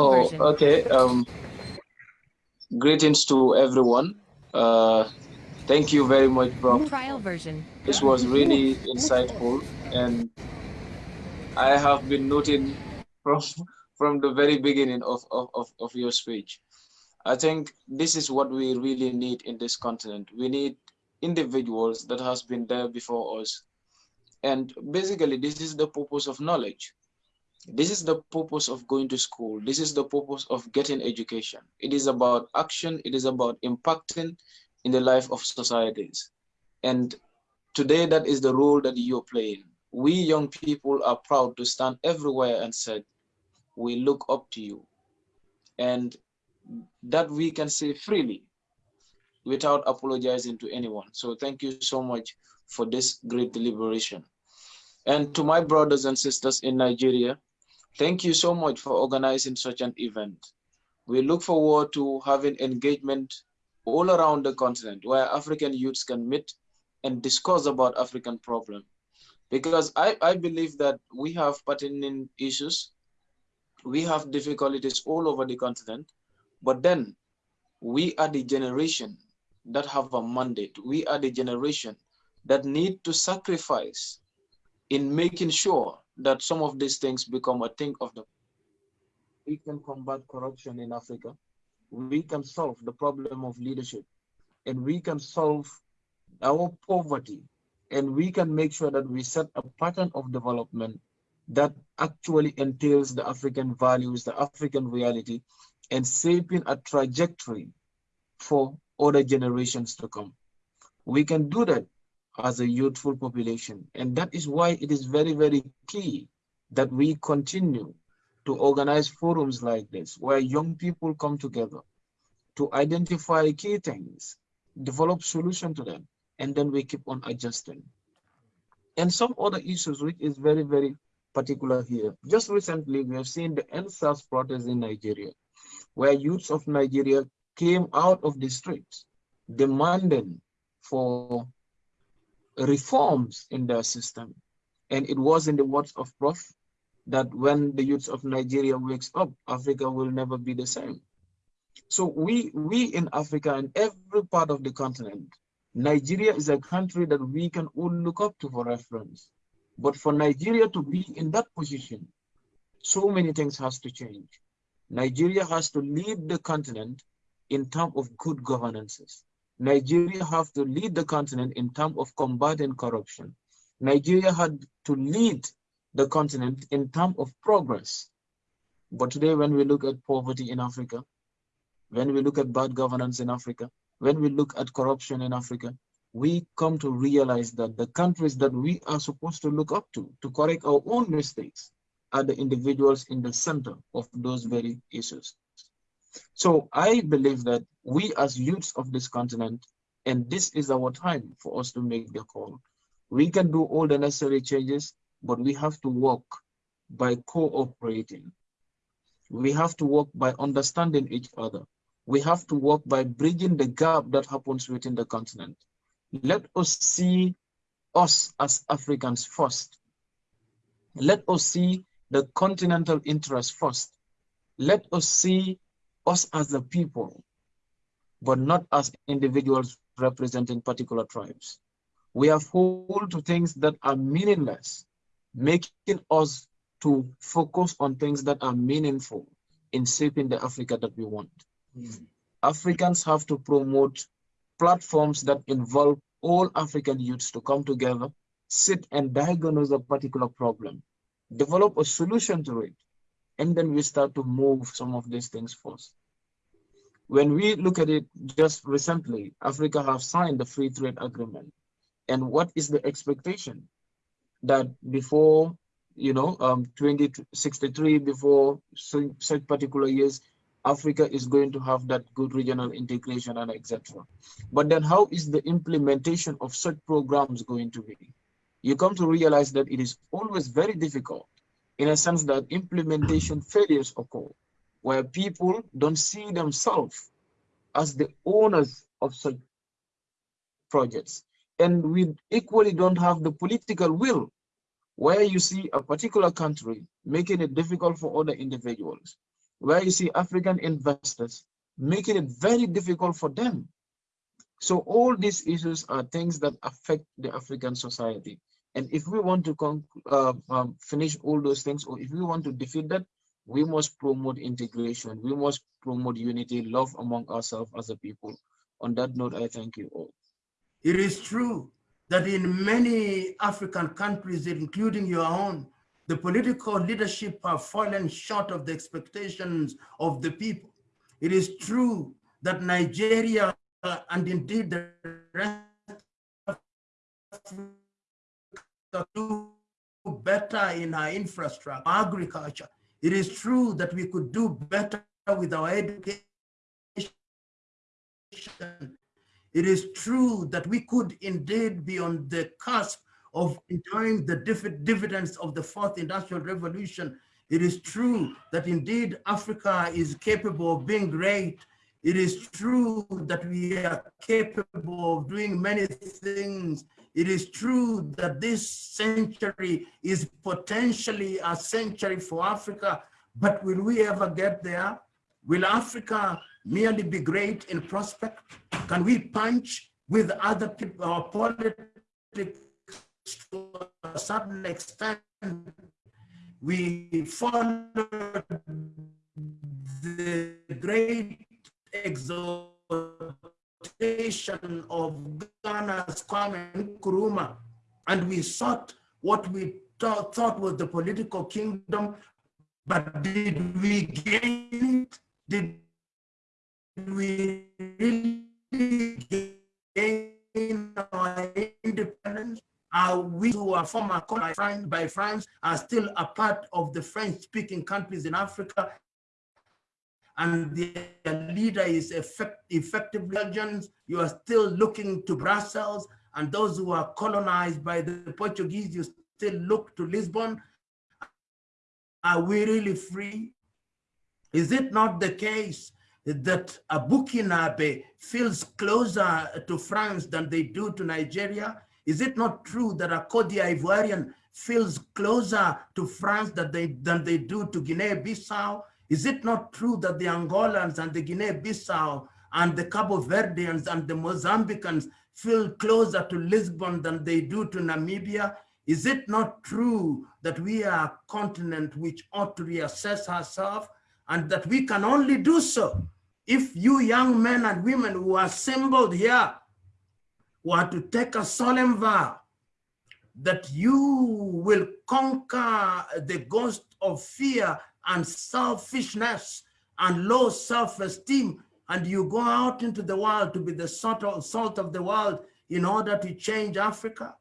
oh, version. Okay. Um, greetings to everyone. Uh, thank you very much, bro. Trial version. This was really insightful, and I have been noting from from the very beginning of, of, of, of your speech. I think this is what we really need in this continent. We need individuals that has been there before us. And basically, this is the purpose of knowledge. This is the purpose of going to school. This is the purpose of getting education. It is about action. It is about impacting in the life of societies. And today, that is the role that you're playing. We young people are proud to stand everywhere and say, we look up to you. And that we can say freely without apologizing to anyone. So thank you so much for this great deliberation. And to my brothers and sisters in Nigeria, thank you so much for organizing such an event. We look forward to having engagement all around the continent where African youths can meet and discuss about African problem. Because I, I believe that we have pertinent issues, we have difficulties all over the continent, but then we are the generation that have a mandate. We are the generation that need to sacrifice in making sure that some of these things become a thing of the we can combat corruption in Africa. We can solve the problem of leadership and we can solve our poverty and we can make sure that we set a pattern of development that actually entails the African values, the African reality, and shaping a trajectory for other generations to come. We can do that as a youthful population. And that is why it is very, very key that we continue to organize forums like this, where young people come together to identify key things, develop solution to them, and then we keep on adjusting. And some other issues which is very, very particular here. Just recently, we have seen the EndSARS protest in Nigeria, where youths of Nigeria came out of the streets demanding for reforms in their system. And it was in the words of Prof that when the youth of Nigeria wakes up, Africa will never be the same. So we, we in Africa and every part of the continent, Nigeria is a country that we can all look up to for reference. But for Nigeria to be in that position, so many things has to change. Nigeria has to lead the continent in terms of good governances. Nigeria have to lead the continent in terms of combating corruption. Nigeria had to lead the continent in terms of progress. But today, when we look at poverty in Africa, when we look at bad governance in Africa, when we look at corruption in Africa, we come to realize that the countries that we are supposed to look up to, to correct our own mistakes, are the individuals in the center of those very issues. So I believe that we as youths of this continent, and this is our time for us to make the call. We can do all the necessary changes, but we have to work by cooperating. We have to work by understanding each other. We have to work by bridging the gap that happens within the continent. Let us see us as Africans first. Let us see the continental interest first. Let us see us as a people, but not as individuals representing particular tribes. We have hold to things that are meaningless, making us to focus on things that are meaningful in shaping the Africa that we want. Mm. Africans have to promote platforms that involve all African youths to come together, sit and diagnose a particular problem, develop a solution to it, and then we start to move some of these things first. When we look at it just recently, Africa have signed the free trade agreement. And what is the expectation? That before, you know, um, 2063, before such particular years, Africa is going to have that good regional integration and etc. But then how is the implementation of such programs going to be? You come to realize that it is always very difficult in a sense that implementation failures occur, where people don't see themselves as the owners of such projects. And we equally don't have the political will where you see a particular country making it difficult for other individuals. where you see African investors making it very difficult for them. So all these issues are things that affect the African society. And if we want to uh, um, finish all those things, or if we want to defeat that, we must promote integration. We must promote unity, love among ourselves as a people. On that note, I thank you all. It is true that in many African countries, including your own, the political leadership have fallen short of the expectations of the people. It is true that Nigeria uh, and indeed the rest of Africa do better in our infrastructure, agriculture. It is true that we could do better with our education. It is true that we could indeed be on the cusp of enjoying the dividends of the fourth industrial revolution. It is true that indeed Africa is capable of being great. It is true that we are capable of doing many things. It is true that this century is potentially a century for Africa, but will we ever get there? Will Africa merely be great in prospect? Can we punch with other people, our uh, politics to a certain extent, we followed the great of Ghana's Kwame Nkrumah, and we sought what we thought, thought was the political kingdom, but did we gain it? Did we really gain our independence? Are we who are former colonized by France are still a part of the French-speaking countries in Africa and their leader is effect, effective Belgians, you are still looking to Brussels, and those who are colonized by the Portuguese, you still look to Lisbon. Are we really free? Is it not the case that a Burkinabe feels closer to France than they do to Nigeria? Is it not true that a Cote d'Ivoirian feels closer to France than they, than they do to Guinea-Bissau? Is it not true that the Angolans and the Guinea-Bissau and the Cabo Verdeans and the Mozambicans feel closer to Lisbon than they do to Namibia? Is it not true that we are a continent which ought to reassess ourselves and that we can only do so if you young men and women who are assembled here were to take a solemn vow that you will conquer the ghost of fear and selfishness and low self-esteem and you go out into the world to be the salt of, the world in order to change Africa?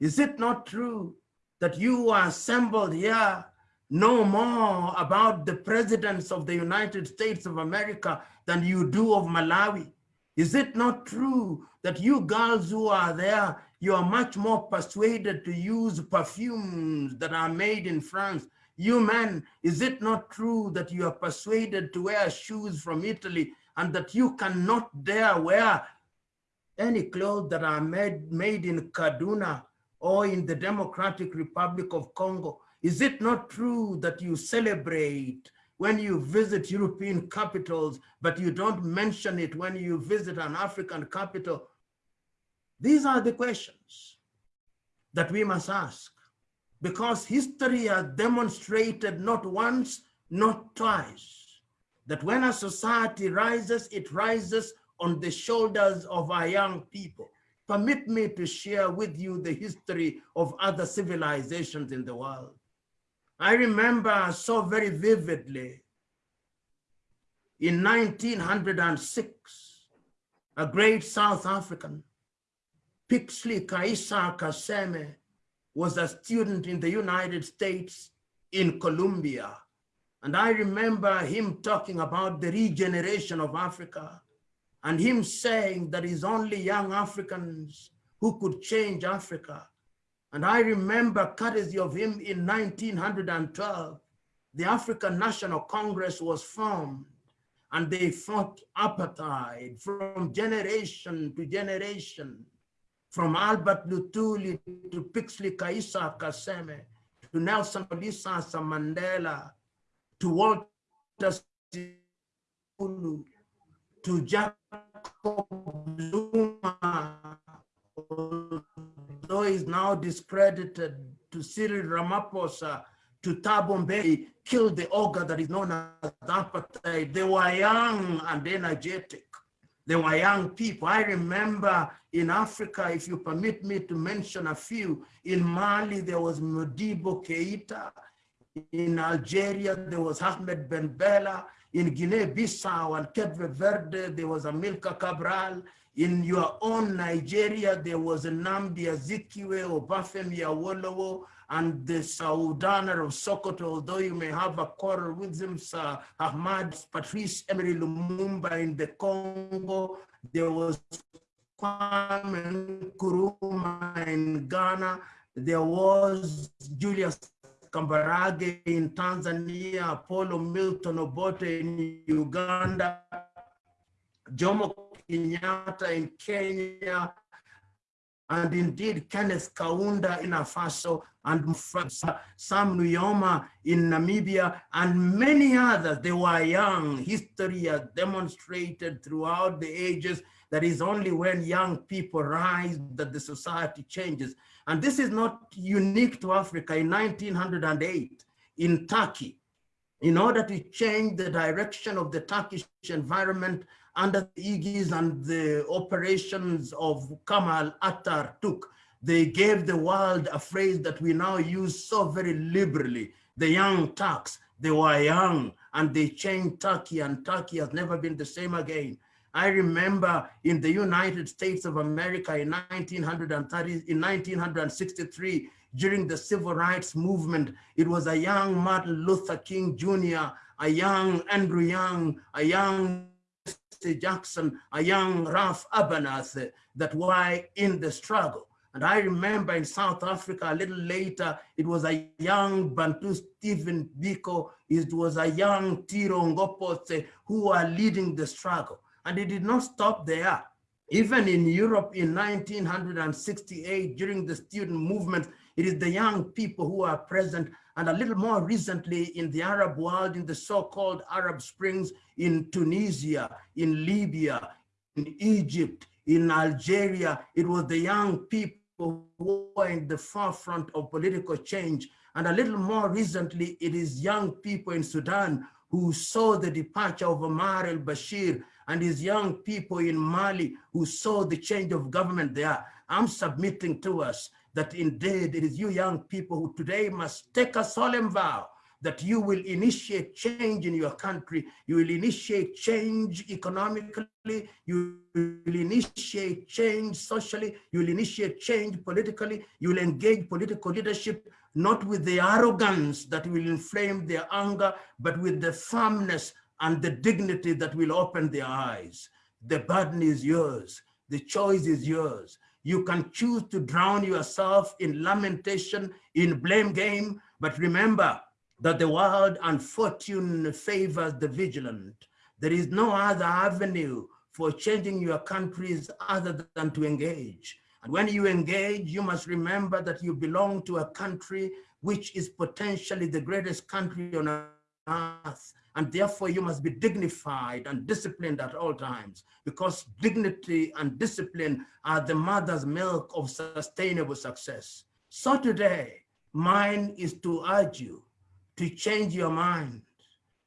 Is it not true that you are assembled here know more about the presidents of the United States of America than you do of Malawi? Is it not true that you girls who are there, you are much more persuaded to use perfumes that are made in France? You men, is it not true that you are persuaded to wear shoes from Italy and that you cannot dare wear any clothes that are made, made in Kaduna or in the Democratic Republic of Congo? Is it not true that you celebrate when you visit European capitals, but you don't mention it when you visit an African capital? These are the questions that we must ask because history has demonstrated not once, not twice, that when a society rises, it rises on the shoulders of our young people. Permit me to share with you the history of other civilizations in the world. I remember so very vividly in 1906, a great South African, Pixley ka Isaka Seme, was a student in the United States in Columbia. And I remember him talking about the regeneration of Africa and him saying that it's only young Africans who could change Africa. And I remember, courtesy of him, in 1912, the African National Congress was formed and they fought apartheid from generation to generation, from Albert Lutuli to Pixley ka Isaka Seme, to Nelson Rolihlahla Mandela, to Walter to Jacob Zuma, though he's now discredited, to Cyril Ramaphosa, to Thabo Mbeki, killed the ogre that is known as apartheid. They were young and energetic. They were young people. I remember in Africa, if you permit me to mention a few, in Mali, there was Modibo Keita. In Algeria, there was Ahmed Ben Bella. In Guinea-Bissau and Cape Verde, there was Amilcar Cabral. In your own Nigeria, there was Nnamdi Azikiwe Obafemi Awolowo and the Sardauna of Sokoto, although you may have a quarrel with him, Sir Ahmad Patrice Emery Lumumba in the Congo, there was Kwame Nkrumah in Ghana, there was Julius Kambarage in Tanzania, Apollo Milton Obote in Uganda, Jomo Kenyatta in Kenya, and indeed Kenneth Kaunda in Afaso, and Sam Nujoma in Namibia, and many others. They were young. History has demonstrated throughout the ages that is only when young people rise that the society changes. And this is not unique to Africa. In 1908, in Turkey, in order to change the direction of the Turkish environment under the aegis and the operations of Kemal Atatürk, they gave the world a phrase that we now use so very liberally, the young Turks. They were young and they changed Turkey and Turkey has never been the same again. I remember in the United States of America in 1930, in 1963, during the civil rights movement, it was a young Martin Luther King Jr., a young Andrew Young, a young Jackson, a young Ralph Abernathy that were in the struggle. And I remember in South Africa a little later, it was a young Bantu Stephen Biko, it was a young Tiro Ngopote who were leading the struggle. And it did not stop there. Even in Europe in 1968, during the student movement, it is the young people who are present and a little more recently in the Arab world, in the so-called Arab Springs, in Tunisia, in Libya, in Egypt, in Algeria, it was the young people who were in the forefront of political change. And a little more recently, it is young people in Sudan who saw the departure of Omar al-Bashir and his young people in Mali who saw the change of government there. I'm submitting to us that indeed it is you young people who today must take a solemn vow that you will initiate change in your country, you will initiate change economically, you will initiate change socially, you will initiate change politically, you will engage political leadership, not with the arrogance that will inflame their anger, but with the firmness and the dignity that will open their eyes. The burden is yours. The choice is yours. You can choose to drown yourself in lamentation, in blame game, but remember that the world and fortune favors the vigilant. There is no other avenue for changing your countries other than to engage. And when you engage, you must remember that you belong to a country which is potentially the greatest country on earth and therefore you must be dignified and disciplined at all times because dignity and discipline are the mother's milk of sustainable success. So today, mine is to urge you to change your mind,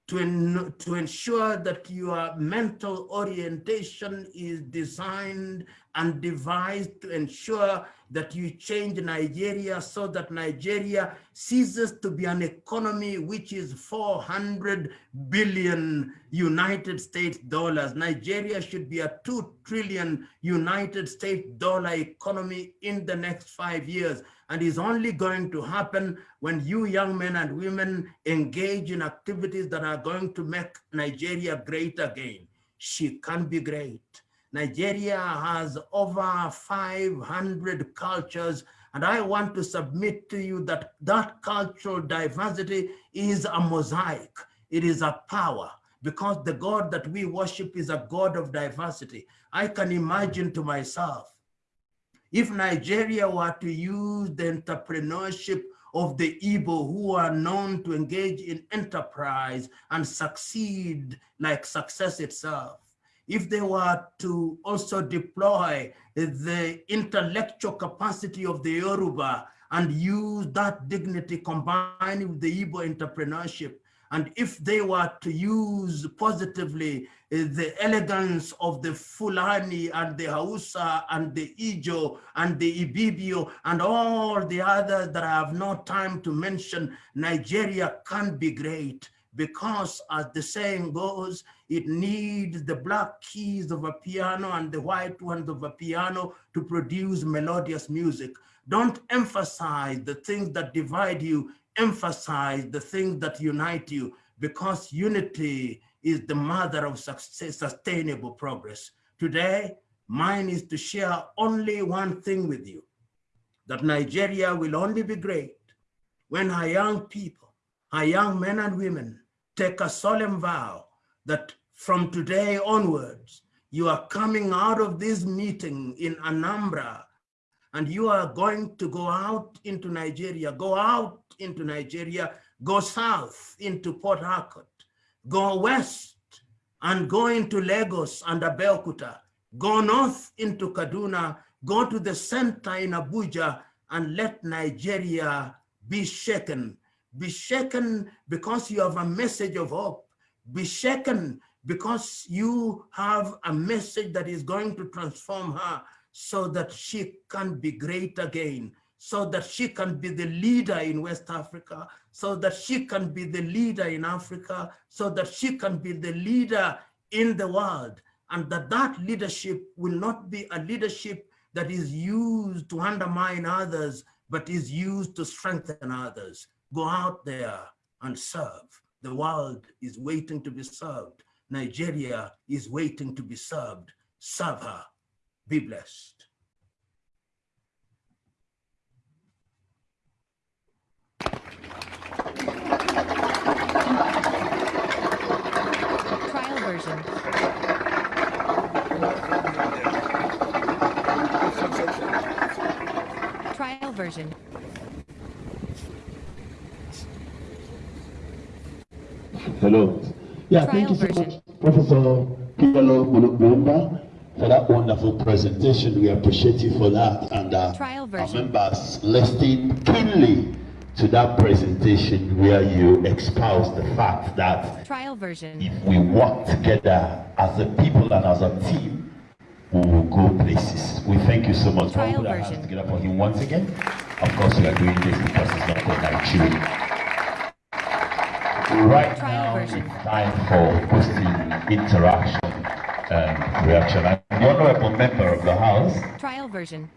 to, en to ensure that your mental orientation is designed and devised to ensure that you change Nigeria so that Nigeria ceases to be an economy which is 400 billion United States dollars. Nigeria should be a 2 trillion United States dollar economy in the next five years and is only going to happen when you young men and women engage in activities that are going to make Nigeria great again. She can be great. Nigeria has over 500 cultures and I want to submit to you that that cultural diversity is a mosaic. It is a power because the God that we worship is a God of diversity. I can imagine to myself if Nigeria were to use the entrepreneurship of the Igbo who are known to engage in enterprise and succeed like success itself. If they were to also deploy the intellectual capacity of the Yoruba and use that dignity combined with the Igbo entrepreneurship and if they were to use positively uh, the elegance of the Fulani and the Hausa and the Ijo and the Ibibio and all the others that I have no time to mention, Nigeria can be great because as the saying goes, it needs the black keys of a piano and the white ones of a piano to produce melodious music. Don't emphasize the things that divide you emphasize the things that unite you because unity is the mother of success, sustainable progress. Today, mine is to share only one thing with you, that Nigeria will only be great when our young people, our young men and women take a solemn vow that from today onwards, you are coming out of this meeting in Anambra and you are going to go out into Nigeria, go out into Nigeria, go south into Port Harcourt, go west and go into Lagos and Abeokuta, go north into Kaduna, go to the center in Abuja and let Nigeria be shaken. Be shaken because you have a message of hope. Be shaken because you have a message that is going to transform her so that she can be great again, so that she can be the leader in West Africa, so that she can be the leader in Africa, so that she can be the leader in the world, and that that leadership will not be a leadership that is used to undermine others, but is used to strengthen others. Go out there and serve. The world is waiting to be served. Nigeria is waiting to be served. Serve her. Be blessed. Trial version. Trial version. Hello. Yeah, Trial thank you so version. much, Professor Kibalo Mulumba, for that wonderful presentation. We appreciate you for that. And uh, Trial our members listening keenly to that presentation where you espouse the fact that Trial version. if we work together as a people and as a team, we will go places. We thank you so much. Trial put our hands version. together for him once again. Of course, we are doing this because it's not for Nigeria. Right Trial now, version. it's time for question, interaction, um, and reaction. I'm the honorable member of the House, Trial version.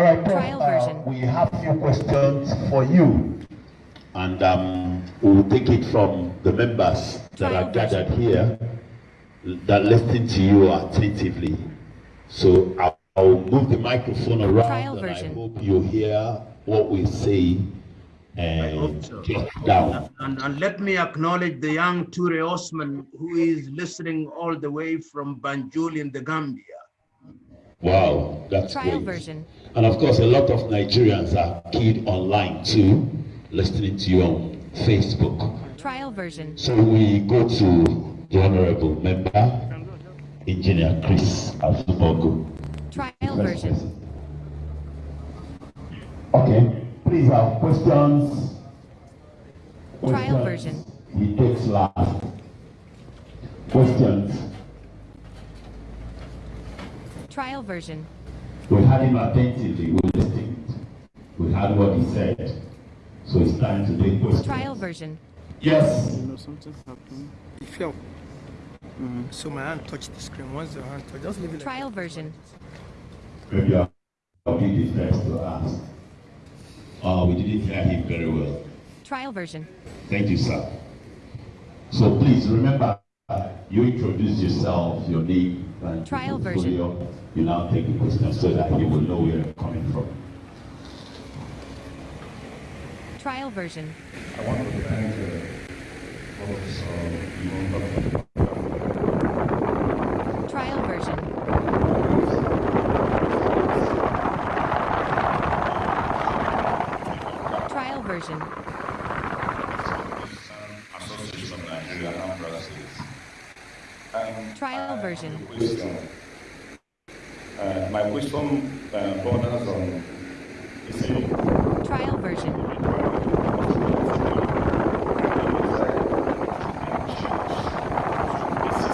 All right, Prof, Trial uh, version. we have few questions for you, and um, we'll take it from the members that Trial are gathered here that listen to you attentively. So I'll, I'll move the microphone around, Trial and version. I hope you hear what we say and hope so. take it down. And, and let me acknowledge the young Ture Osman who is listening all the way from Banjul in the Gambia. Wow, that's Trial great. version. And of course, a lot of Nigerians are keyed online too, listening to you on Facebook. Trial version. So we go to the honorable member, Engineer Chris Azumogo. Trial version. Okay, please have questions. Trial Questions. He takes last. Questions. Trial version. We had him attentively, we listened. We heard what he said. So it's time to take questions. Trial version. Yes. You know, something happened. It fell. So my hand touched the screen. Once the hand touched, just leave it Trial that. version. Maybe I'll I'll be the first to ask. Uh, we didn't hear him very well. Trial version. Thank you, sir. So please remember, uh, you introduce yourself, your name, and Trial your version. portfolio. You now take the question so that he will know where you're coming from. Trial version. I want to thank uh, Professor Lumumba Trial version. version. Association of Nigeria Anambra State. Um, Trial version. Uh, my question uh, borders on, Trial version.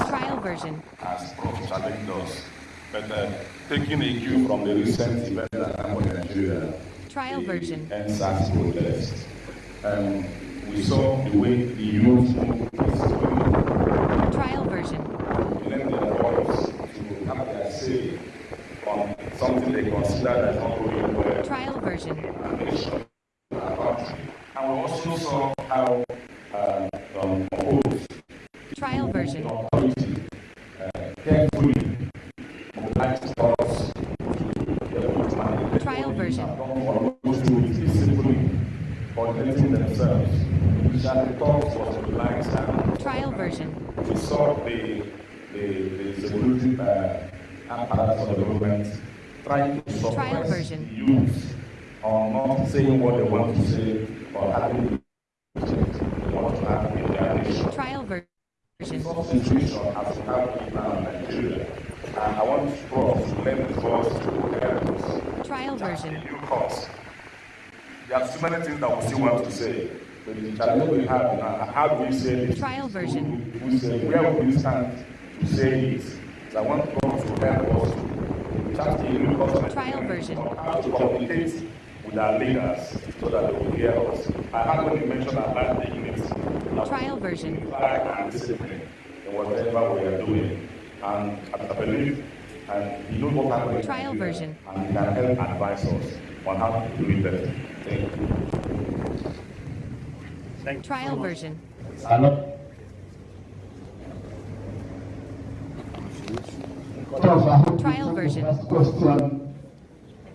Trial version. as Prof. us, but uh, taking a cue from the recent event that happened in Nigeria, Trial version. EndSARS protest, um, we saw the way the youth moved peacefully Trial version. lend their voice to have their say on something they consider as not going well Trial version. in the nation, our country. And we also saw how uh, um, opposed Trial version. authority uh, carefully mobilized us to the movement. Trial version. Those who peacefully coordinating themselves, which at the top was mobilized and Trial version. we saw the, the, the security uh, apparatus of the government trying to Trial suppress version. the youth on not saying what they want to say or having the they want to have in their nation. Trial version. Such situation as we have now in Nigeria. And I want Prof to lend his voice to help us Trial version. due course. There are so many things that we still want to say. But the challenge we have now, how do we say this? Trial version. Who, who say, where will we stand to say this? So I want God to help us to chat in new customers. Trial version. How to communicate with our leaders so that they will hear us. I had when you mentioned about the unity. Trial version. Discipline in whatever we are doing. And I I believe, and you know what happened. Trial Nigeria, version. And you can help advise us on how to do it better. Thank you. Trial version. Another. Prof, Trial version. First question,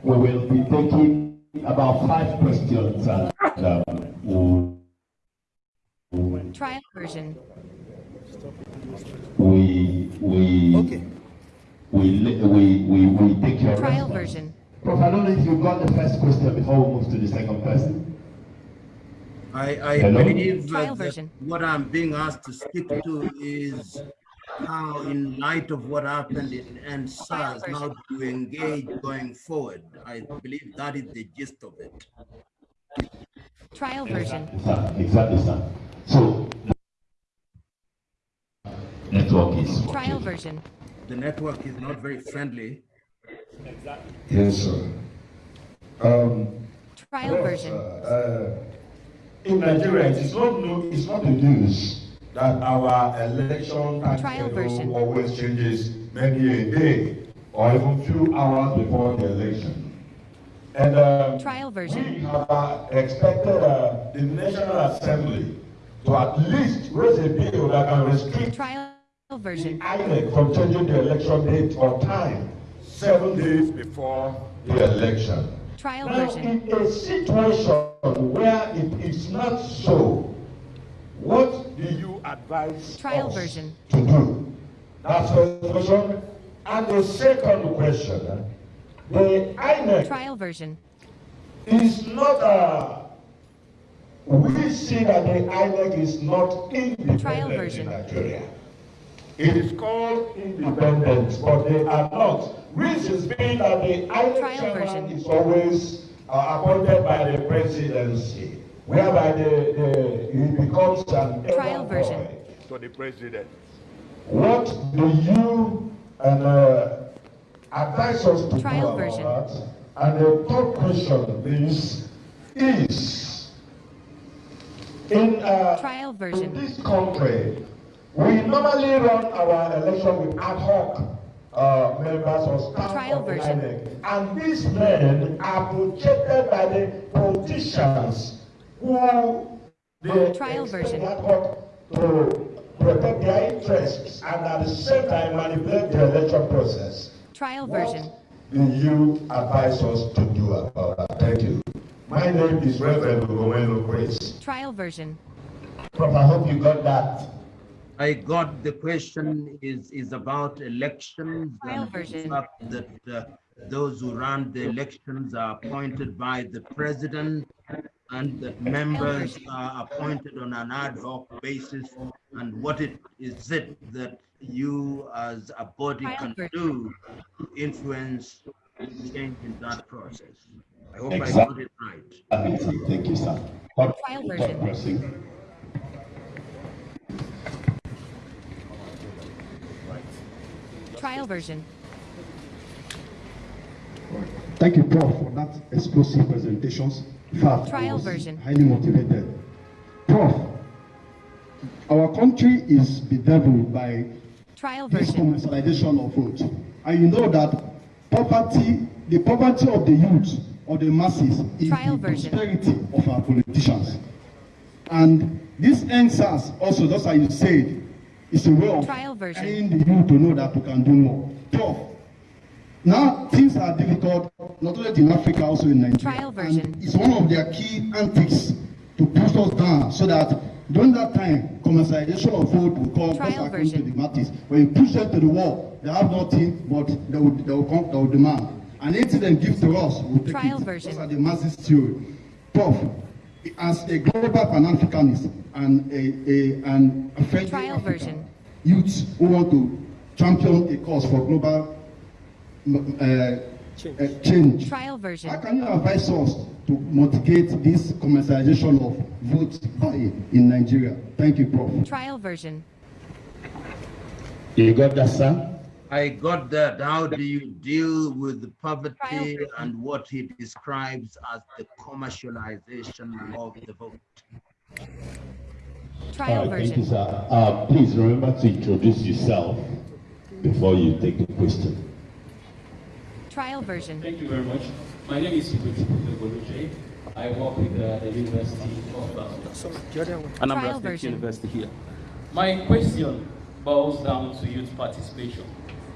we will be taking about five questions and um, we'll- Trial version. We, we, Okay. we, li- we, we, we take your Trial response. version. Prof, I don't know if you got the first question before we move to the second person. I, I Hello? believe Trial that version. what I'm being asked to speak to is how, in light of what happened in EndSARS, how to engage going forward. I believe that is the gist of it. Trial version. Sir, exactly, sir. So, network is. Trial version. The network is not very friendly. Yes, sir. Um, Trial yes, version. uh, in Nigeria, it is not no, it's not the news that our election time Trial version. always changes many a day or even few hours before the election. And um, Trial we version. have uh, expected uh, the National Assembly to at least raise a bill that can restrict Trial the version. INEC from changing the election date or time seven days before the election. Trial Now, version. in a situation where it is not so, what do you advise Trial us version. to do? That's the question. And the second question, the INEC Trial version. is not a, we see that the INEC is not Trial independent in version. Nigeria. It is called independence, but they are not. Reasons being that the INEC Trial chairman version. is always uh, appointed by the presidency, whereby the, the, he becomes an Trial version. to the president. What do you and uh, advise us to Trial do about version. that? And the third question is, is in, uh, Trial in version. this country, we normally run our election with ad hoc uh, members or staff Trial of the version. INEC. And these men are projected by the politicians who they Trial version. ad hoc to protect their interests and at the same time manipulate the election process. Trial What version. do you advise us to do about that? Thank you. My name is Reverend Gowelo Grace. Trial version. Prof, I hope you got that. I got the question is, is about elections Trial and version. that uh, those who run the elections are appointed by the president and that members are appointed on an ad hoc basis. And what it is it that you as a body can do to influence change in that process? I hope I got Exactly. it right. Uh, Thank you, sir. Third- Trial third version. person. Trial version. Thank you, Prof, for that explosive presentations. In fact, Trial version. highly motivated. Prof, our country is bedeviled by Trial this version. commercialization of vote. And you know that poverty, the poverty of the youth or the masses is Trial the version. prosperity of our politicians. And this EndSARS also, just as you said, is a way of Trial version. youth to know that we can do more. Prof, now things are difficult, not only in Africa, also in Nigeria. Trial version. And it's one of their key antics to push us down so that during that time, commercialization of food will come just according to the masses. When you push them to the wall, they have nothing, but they will, they will come, they will demand. And anything they give to us, we'll take Trial it. version. Those are the masses theory. Prof, as a global Pan-Africanist and a, a, and a friendly Trial African version. youths who want to champion a cause for global uh, Change. uh, change. Trial version. How can you advise us to mitigate this commercialization of votes buying in Nigeria? Thank you, Prof. Trial version. You got that, sir? I got that. How do you deal with the poverty and what he describes as the commercialization of the vote? Trial version. thank you, sir. Uh, please remember to introduce yourself before you take the question. Trial version. Thank you very much. My name is Ibuchi Boluche. I work with uh, the University of uh, Sorry, the other one. Anambra Trial State version. University here. My question boils down to youth participation.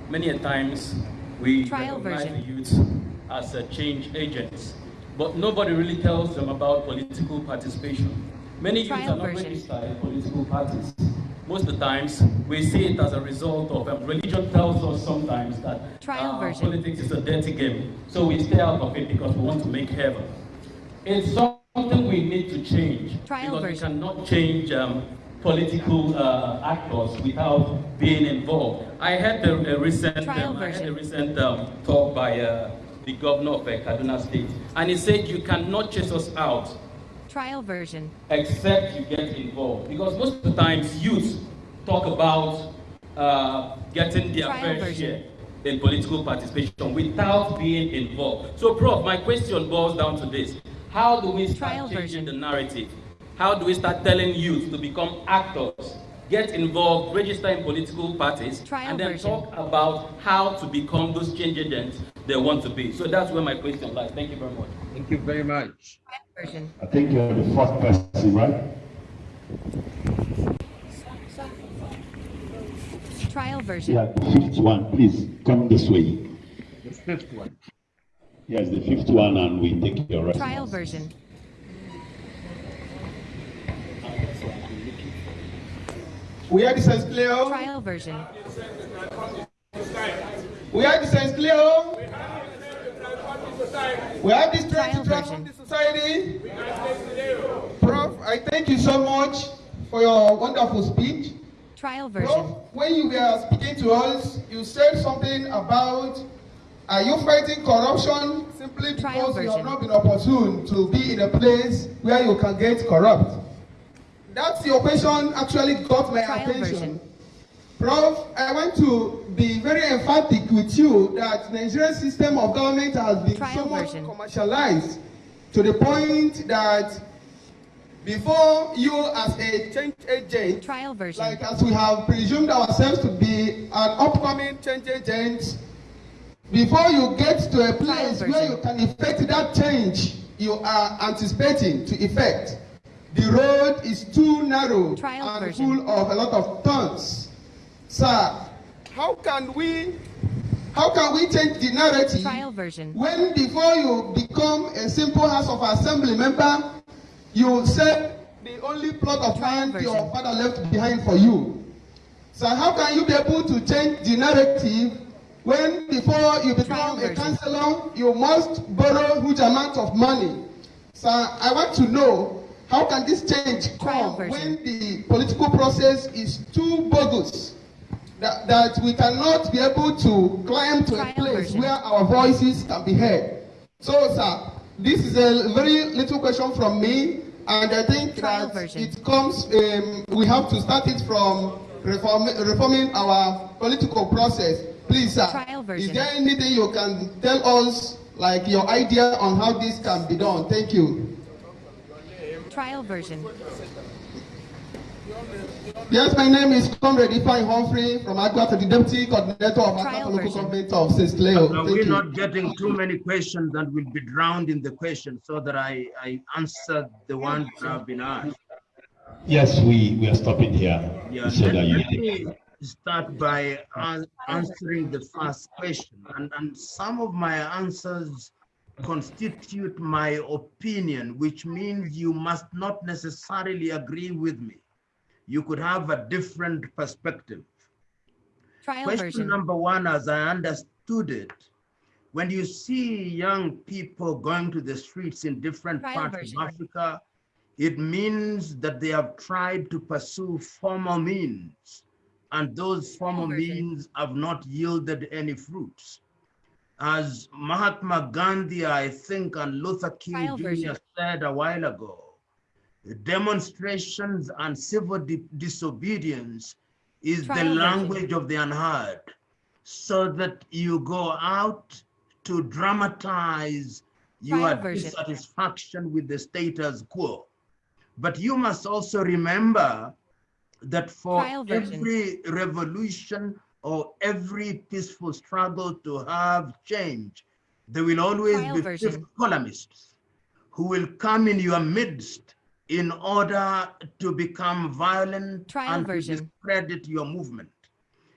Many a times we Trial recognize version. the youth as change agents, but nobody really tells them about political participation. Many youth are not version. registered in political parties. Most of the times, we see it as a result of um, religion tells us sometimes that Trial uh, version. politics is a dirty game, so we stay out of it because we want to make heaven. It's something we need to change Trial because version. we cannot change um, political uh, actors without being involved. I had a, a recent, um, I had a recent um, talk by uh, the governor of uh, Kaduna State, and he said you cannot chase us out Trial version. except you get involved. Because most of the times youth talk about uh, getting their Trial fair version. share in political participation without being involved. So, Prof, my question boils down to this. How do we start Trial changing version. the narrative? How do we start telling youth to become actors, get involved, register in political parties, Trial and then version. talk about how to become those change agents they want to be? So that's where my question lies. Thank you very much. Thank you very much. Trial version. I think you're the fourth person, right? Trial version. Yeah, the fifth one, please come this way. The fifth one. Yes, the fifth one, and we take your response. Trial version. We have the sense clear. Trial version. We have the sense clear. We have the strength Trial to transform the society. Prof, I thank you so much for your wonderful speech. Trial Prof, version. when you were speaking to us, you said something about are you fighting corruption simply because you have not been opportune to be in a place where you can get corrupt? That's your question actually got my Trial attention. version. Prof, I want to be very emphatic with you that Nigerian system of government has been Trial so much version. commercialized to the point that before you as a change agent, Trial version. like as we have presumed ourselves to be an upcoming change agent, before you get to a place where you can effect that change you are anticipating to effect, the road is too narrow Trial and version. full of a lot of turns. Sir, how can we how can we change the narrative Trial version. when before you become a simple House of Assembly member, you sell the only plot of Trial land your father left behind for you? So how can you be able to change the narrative when before you become a version. councillor, you must borrow huge amount of money. So I want to know how can this change come when the political process is too bogus that, that we cannot be able to climb to Trial a place version. where our voices can be heard. So, sir, this is a very little question from me, and I think Trial that version. it comes. Um, we have to start it from reform, reforming our political process. Please, sir, is there anything you can tell us, like your idea on how this can be done? Thank you. Trial version. Yes, my name is Comrade Ifeanyi Humphrey from Agua, the Deputy Coordinator of Trial Agua Local version. Government of St. Cleo. Are we you. not getting too many questions that will be drowned in the question so that I, I answer the ones that have been asked? Yes, we, we are stopping here Yeah, so let, that you let me start by answering the first question. And, and some of my answers constitute my opinion, which means you must not necessarily agree with me. You could have a different perspective. Trial Question version. number one, as I understood it, when you see young people going to the streets in different Trial parts version. of Africa, it means that they have tried to pursue formal means, and those formal version. means have not yielded any fruits. As Mahatma Gandhi, I think, and Luther King Jr. version. said a while ago, demonstrations and civil di- disobedience is the Trial version. language of the unheard, so that you go out to dramatize your version. dissatisfaction with the status quo. But you must also remember that for every revolution or every peaceful struggle to have change, there will always Trial be fifth columnists who will come in your midst in order to become violent Trial and version. discredit your movement.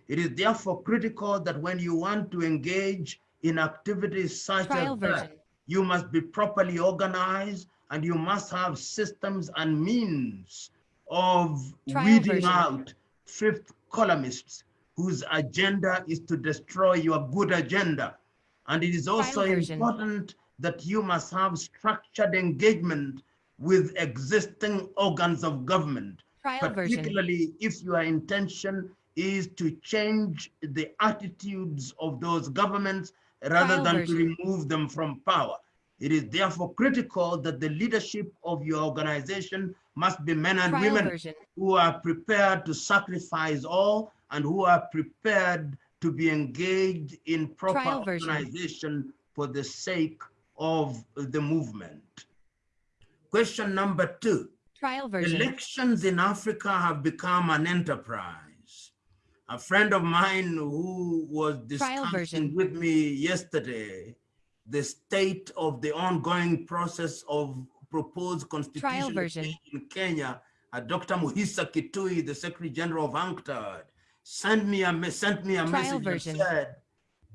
It is therefore critical that when you want to engage in activities such Trial as that, you must be properly organized and you must have systems and means of Trial weeding version. out fifth columnists whose agenda is to destroy your good agenda. And it is also important that you must have structured engagement with existing organs of government, Trial version. particularly if your intention is to change the attitudes of those governments rather Trial than version. to remove them from power. It is therefore critical that the leadership of your organization must be men and Trial women version. who are prepared to sacrifice all and who are prepared to be engaged in proper organization for the sake of the movement. Question number two. Trial version. Elections in Africa have become an enterprise. A friend of mine who was discussing with me yesterday the state of the ongoing process of proposed constitution in Kenya, Dr. Mukhisa Kituyi, the Secretary General of UNCTAD, sent me a sent me a Trial message version. that said,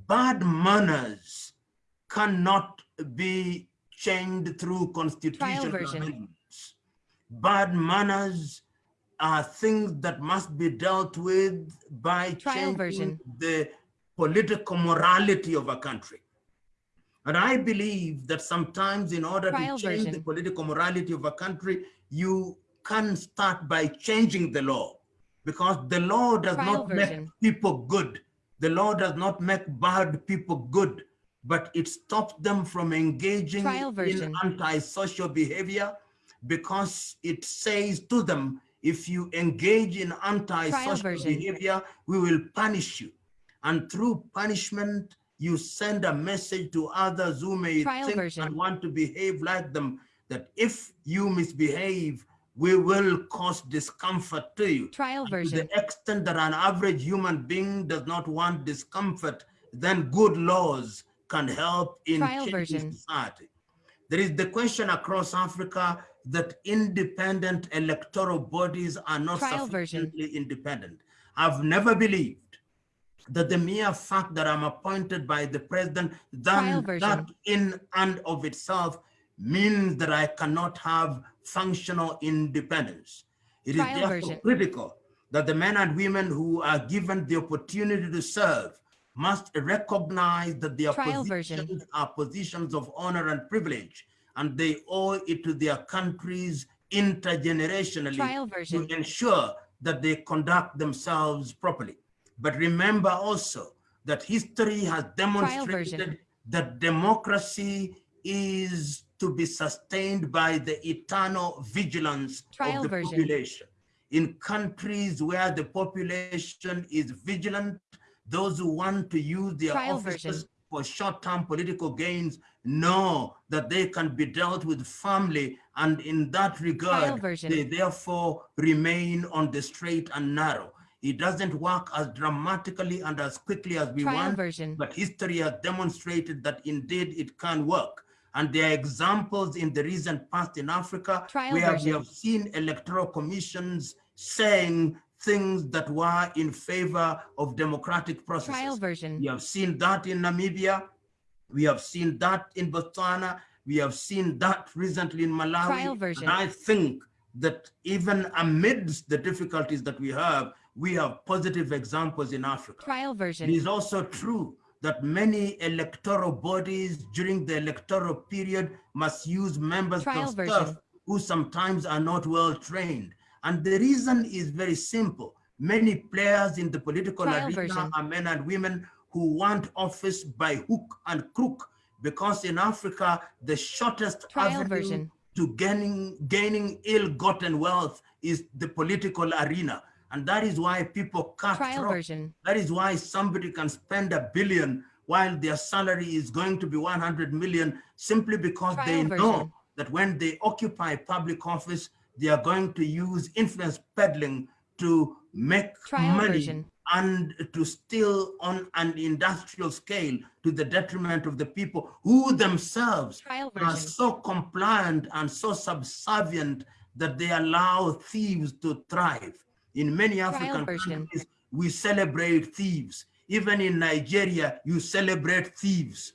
"Bad manners cannot be changed through constitutional amendments. Bad manners are things that must be dealt with by Trial changing version. the political morality of a country. And I believe that sometimes in order Trial to change the political morality of a country, you can start by changing the law because the law does Trial not make people good. The law does not make bad people good, but it stops them from engaging in antisocial behavior because it says to them, if you engage in antisocial behavior, we will punish you. And through punishment, you send a message to others who may Trial think version. and want to behave like them that if you misbehave, we will cause discomfort to you. Trial And To the extent that an average human being does not want discomfort, then good laws can help in Trial changing version. society. There is the question across Africa that independent electoral bodies are not Trial version. sufficiently independent. I've never believed that the mere fact that I'm appointed by the president, then that in and of itself means that I cannot have functional independence. It is Trial therefore version. critical that the men and women who are given the opportunity to serve must recognize that their Trial version. positions are positions of honor and privilege, and they owe it to their countries intergenerationally Trial version. to ensure that they conduct themselves properly. But remember also that history has demonstrated that democracy is to be sustained by the eternal vigilance Trial of the version. population. In countries where the population is vigilant, those who want to use their Trial offices version. for short-term political gains know that they can be dealt with firmly and in that regard they therefore remain on the straight and narrow it doesn't work as dramatically and as quickly as we Trial want version. but history has demonstrated that indeed it can work and there are examples in the recent past in africa Trial where we have seen electoral commissions saying things that were in favor of democratic processes Trial version. we have seen that in Namibia. We have seen that in Botswana. We have seen that recently in Malawi. Trial version. And I think that even amidst the difficulties that we have, we have positive examples in Africa. Trial version. is also true that many electoral bodies during the electoral period must use members Trial of version. staff who sometimes are not well trained. And the reason is very simple. Many players in the political Trial arena version. are men and women who want office by hook and crook because in Africa, the shortest Trial avenue version. to gaining, gaining ill-gotten wealth is the political arena. And that is why people cut Trial version. That is why somebody can spend a billion while their salary is going to be 100 million simply because Trial they version. know that when they occupy public office, they are going to use influence peddling to make Trial money version. and to steal on an industrial scale to the detriment of the people who themselves Trial are version. so compliant and so subservient that they allow thieves to thrive. In many African countries, we celebrate thieves. Even in Nigeria, you celebrate thieves.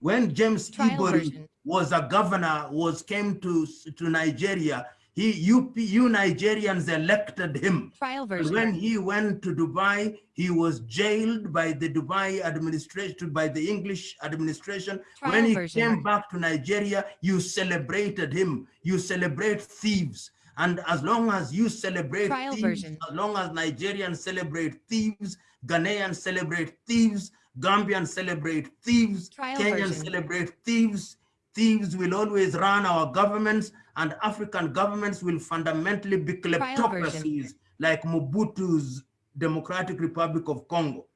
When James Ibori was a governor, was came to, to Nigeria, he, you, you Nigerians elected him. Trial version. when he went to Dubai, he was jailed by the Dubai administration, by the English administration. Trial when he version. came back to Nigeria, you celebrated him. You celebrate thieves. And as long as you celebrate Trial thieves, version. as long as Nigerians celebrate thieves, Ghanaians celebrate thieves, Gambians celebrate thieves, Trial Kenyans version. celebrate thieves, thieves will always run our governments and African governments will fundamentally be kleptocracies like Mobutu's Democratic Republic of Congo.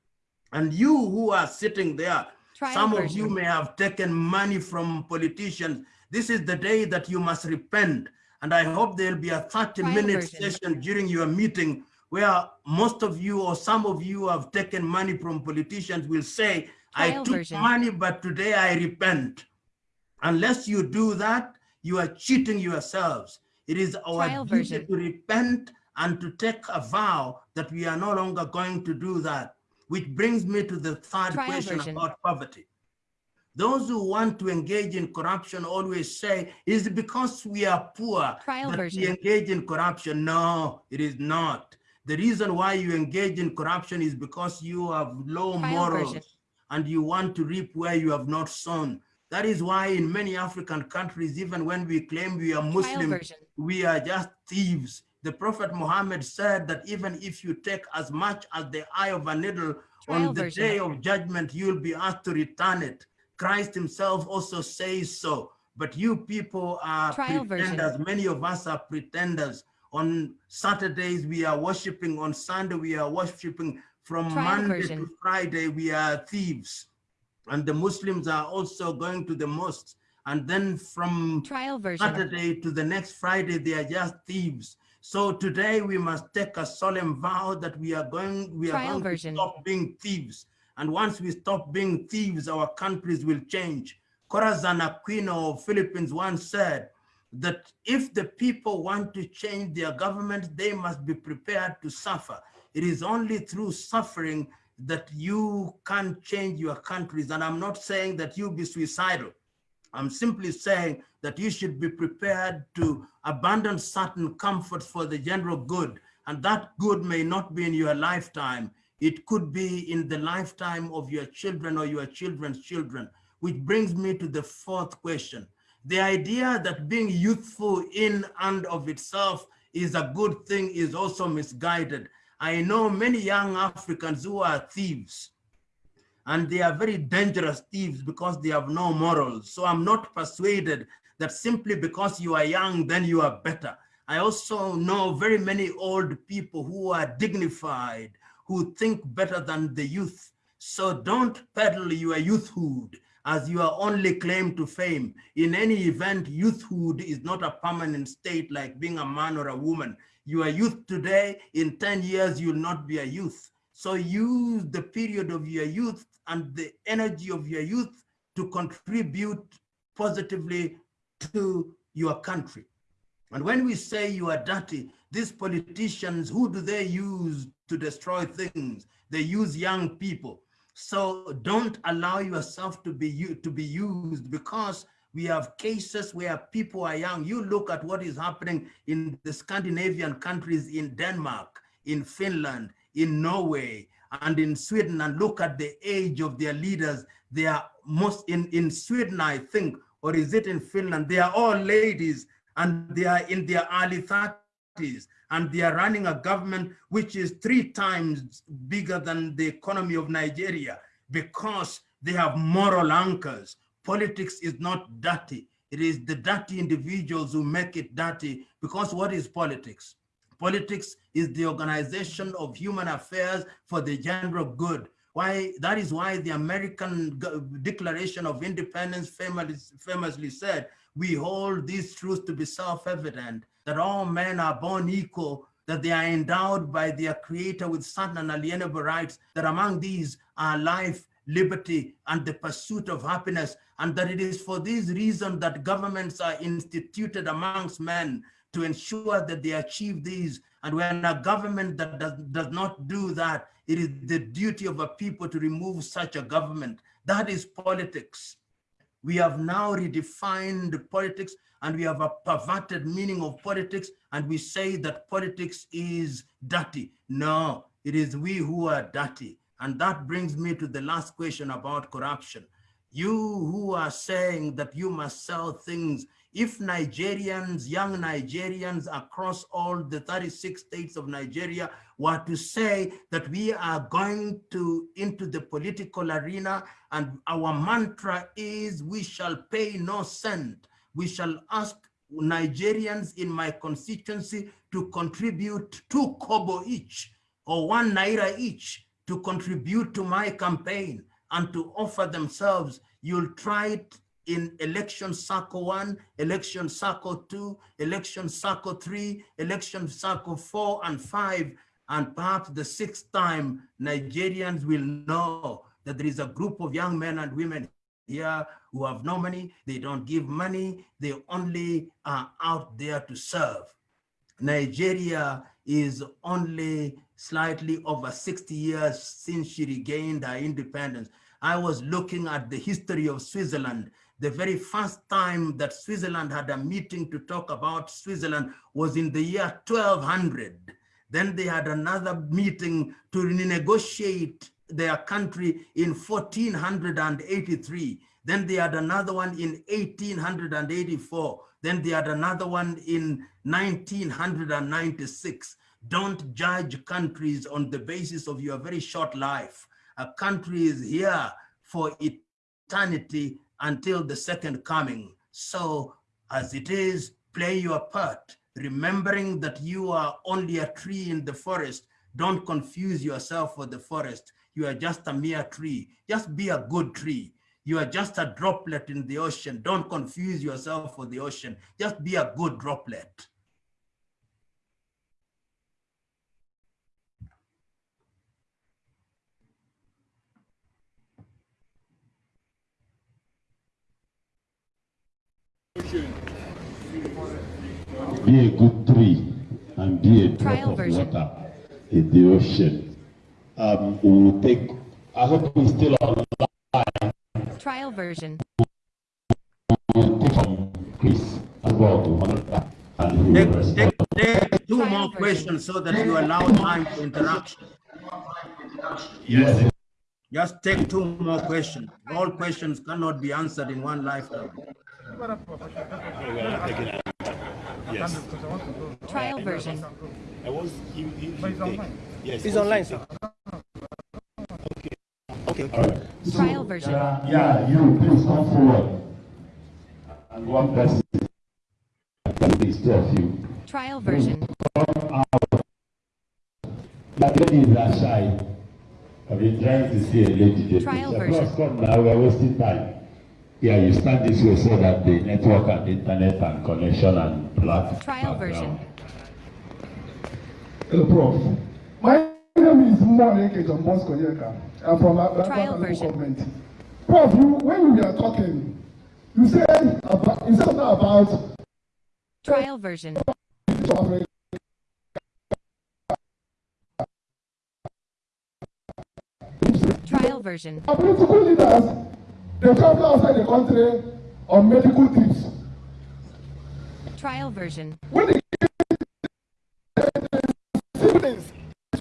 And you who are sitting there, Trial some of you may have taken money from politicians. This is the day that you must repent. And I hope there'll be a 30 minute session during your meeting where most of you or some of you have taken money from politicians will say, I took version. money, but today I repent. Unless you do that, you are cheating yourselves. It is our Trial duty version. to repent and to take a vow that we are no longer going to do that. Which brings me to the third Trial question version. about poverty. Those who want to engage in corruption always say, is it because we are poor Trial that version. we engage in corruption? No, it is not. The reason why you engage in corruption is because you have low Trial morals version. and you want to reap where you have not sown. That is why in many African countries, even when we claim we are Muslim, we are just thieves. The Prophet Muhammad said that even if you take as much as the eye of a needle Trial on the version. day of judgment, you'll be asked to return it. Christ himself also says so. But you people are Trial version. pretenders. Many of us are pretenders. On Saturdays, we are worshiping. On Sunday, we are worshiping. From Trial Monday version. to Friday, we are thieves. And the Muslims are also going to the mosques. And then from Trial version. Saturday to the next Friday, they are just thieves. So today we must take a solemn vow that we are going, we are Trial going version. to stop being thieves. And once we stop being thieves, our countries will change. Corazon Aquino of Philippines once said that if the people want to change their government, they must be prepared to suffer. It is only through suffering that you can change your countries. And I'm not saying that you be suicidal. I'm simply saying that you should be prepared to abandon certain comforts for the general good. And that good may not be in your lifetime. It could be in the lifetime of your children or your children's children, which brings me to the fourth question. The idea that being youthful in and of itself is a good thing is also misguided. I know many young Africans who are thieves and they are very dangerous thieves because they have no morals. So I'm not persuaded that simply because you are young, then you are better. I also know very many old people who are dignified, who think better than the youth. So don't peddle your youthhood as your only claim to fame. In any event, youthhood is not a permanent state like being a man or a woman. You are youth today, in 10 years, you'll not be a youth. So use the period of your youth and the energy of your youth to contribute positively to your country. And when we say you are dirty, these politicians, who do they use to destroy things? They use young people. So don't allow yourself to be, to be used because we have cases where people are young. You look at what is happening in the Scandinavian countries, in Denmark, in Finland, in Norway, and in Sweden, and look at the age of their leaders. They are most in, in Sweden, I think, or is it in Finland? They are all ladies and they are in their early 30s and they are running a government which is three times bigger than the economy of Nigeria because they have moral anchors. Politics is not dirty. It is the dirty individuals who make it dirty because what is politics? Politics is the organization of human affairs for the general good. Why that is why the American Declaration of Independence famously, famously said, we hold these truths to be self-evident, that all men are born equal, that they are endowed by their creator with certain unalienable rights, that among these are life, liberty, and the pursuit of happiness, and that it is for this reason that governments are instituted amongst men to ensure that they achieve these. And when a government that does, does not do that, it is the duty of a people to remove such a government. That is politics. We have now redefined politics and we have a perverted meaning of politics and we say that politics is dirty. No, it is we who are dirty. And that brings me to the last question about corruption. You who are saying that you must sell things if Nigerians, young Nigerians across all the 36 states of Nigeria were to say that we are going to into the political arena and our mantra is we shall pay no cent. We shall ask Nigerians in my constituency to contribute two kobo each or one naira each to contribute to my campaign and to offer themselves. You'll try it in election cycle one, election cycle two, election cycle three, election cycle four and five, and perhaps the sixth time, Nigerians will know that there is a group of young men and women here who have no money, they don't give money, they only are out there to serve. Nigeria is only slightly over 60 years since she regained her independence. I was looking at the history of Switzerland the very first time that Switzerland had a meeting to talk about Switzerland was in the year 1200. Then they had another meeting to renegotiate their country in 1483. Then they had another one in 1884. Then they had another one in 1996. Don't judge countries on the basis of your very short life. A country is here for eternity until the second coming. So as it is, play your part, remembering that you are only a tree in the forest. Don't confuse yourself with the forest. You are just a mere tree. Just be a good tree. You are just a droplet in the ocean. Don't confuse yourself with the ocean. Just be a good droplet. Be a good tree and be a drop Trial of version. water in the ocean. Um, we will take, I hope we're still online. Trial version. We will take from Chris as well to monitor and Take, take, take two Trial more version. questions so that you allow time for interaction. Yes. Just take two more questions. All questions cannot be answered in one lifetime. Yes. Trial version. I was. He, he, he, yes. It's online, sir. Okay. All right. Trial version. Yeah, you, please come forward. And one person. Please, two of you. Trial version. That ladies are shy. I've been trying to see a lady there. Trial Please, version. Of course, come now, we are wasting time. Yeah, you stand this way so that the network and internet and connection and black. Trial version. Hello, Prof. My name is Mwaneke John Bosco I'm from Atlanta Trial version. government. Prof, you, when we were talking, you said about, you said about Trial version. Trial version. Our political leaders, they travel outside the country on medical trips. Trial version. When they siblings,